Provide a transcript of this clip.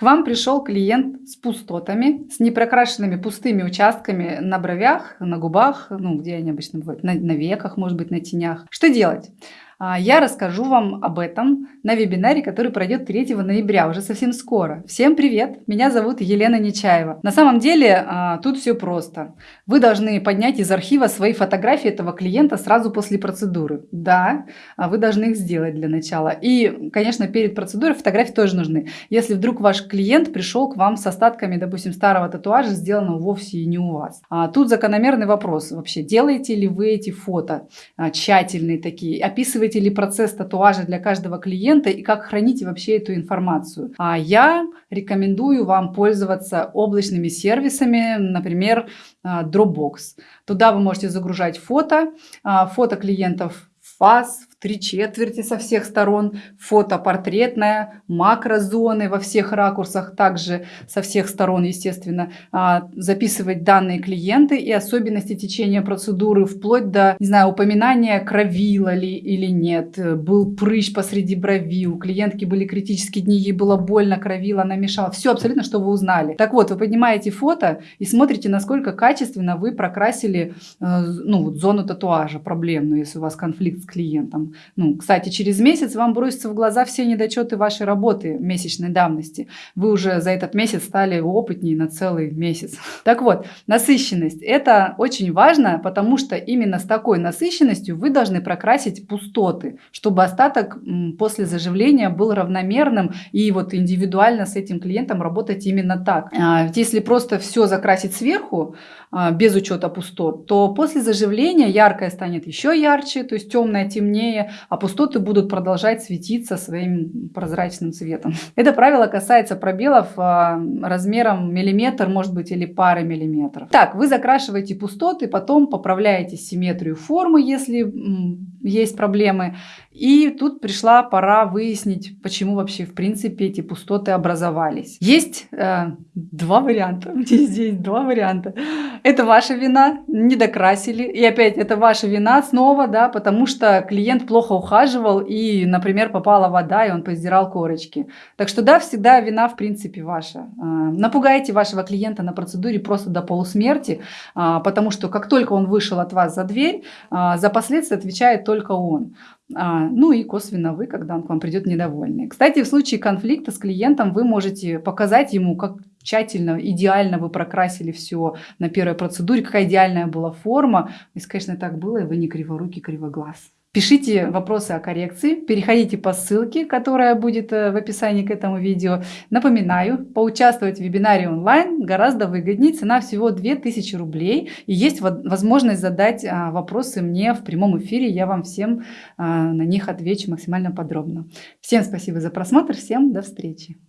К вам пришел клиент с пустотами, с непрокрашенными пустыми участками на бровях, на губах, ну, где они обычно бывают, на, на веках, может быть, на тенях. Что делать? А, я расскажу вам об этом на вебинаре, который пройдет 3 ноября, уже совсем скоро. Всем привет! Меня зовут Елена Нечаева. На самом деле а, тут все просто. Вы должны поднять из архива свои фотографии этого клиента сразу после процедуры. Да, а вы должны их сделать для начала. И, конечно, перед процедурой фотографии тоже нужны. Если вдруг ваш клиент пришел к вам с остатками, допустим, старого татуажа, сделанного вовсе и не у вас. Тут закономерный вопрос вообще. Делаете ли вы эти фото тщательные такие? Описываете описываете ли процесс татуажа для каждого клиента и как храните вообще эту информацию. А я рекомендую вам пользоваться облачными сервисами, например, а, Dropbox. Туда вы можете загружать фото, а, фото клиентов фаз, три четверти со всех сторон, фото портретное, макрозоны во всех ракурсах, также со всех сторон, естественно, а, записывать данные клиенты и особенности течения процедуры, вплоть до, не знаю, упоминания, кровила ли или нет, был прыщ посреди брови, у клиентки были критические дни, ей было больно, кровила, она мешала, все абсолютно, что вы узнали. Так вот, вы поднимаете фото и смотрите, насколько качественно вы прокрасили э, ну, вот зону татуажа проблемную, если у вас конфликт с клиентом. Ну, кстати, через месяц вам бросятся в глаза все недочеты вашей работы месячной давности. Вы уже за этот месяц стали опытнее на целый месяц. Так вот, насыщенность. Это очень важно, потому что именно с такой насыщенностью вы должны прокрасить пустоты, чтобы остаток после заживления был равномерным и вот индивидуально с этим клиентом работать именно так. А, если просто все закрасить сверху, а, без учета пустот, то после заживления яркое станет еще ярче, то есть темное темнее, а пустоты будут продолжать светиться своим прозрачным цветом. Это правило касается пробелов а, размером миллиметр, может быть, или пары миллиметров. Так, вы закрашиваете пустоты, потом поправляете симметрию формы, если есть проблемы. И тут пришла пора выяснить, почему вообще в принципе эти пустоты образовались. Есть э, два варианта. Здесь два варианта. Это ваша вина, не докрасили. И опять это ваша вина снова, да, потому что клиент плохо ухаживал и, например, попала вода, и он поздирал корочки. Так что да, всегда вина в принципе ваша. Э, напугайте вашего клиента на процедуре просто до полусмерти, э, потому что как только он вышел от вас за дверь, э, за последствия отвечает только он. А, ну и косвенно вы, когда он к вам придет недовольный. Кстати, в случае конфликта с клиентом вы можете показать ему, как тщательно, идеально вы прокрасили все на первой процедуре, какая идеальная была форма. Если, конечно, так было, и вы не криворукий, кривоглаз. Пишите вопросы о коррекции, переходите по ссылке, которая будет э, в описании к этому видео. Напоминаю, поучаствовать в вебинаре онлайн гораздо выгоднее, цена всего 2000 рублей. И есть возможность задать а, вопросы мне в прямом эфире, я вам всем а, на них отвечу максимально подробно. Всем спасибо за просмотр, всем до встречи.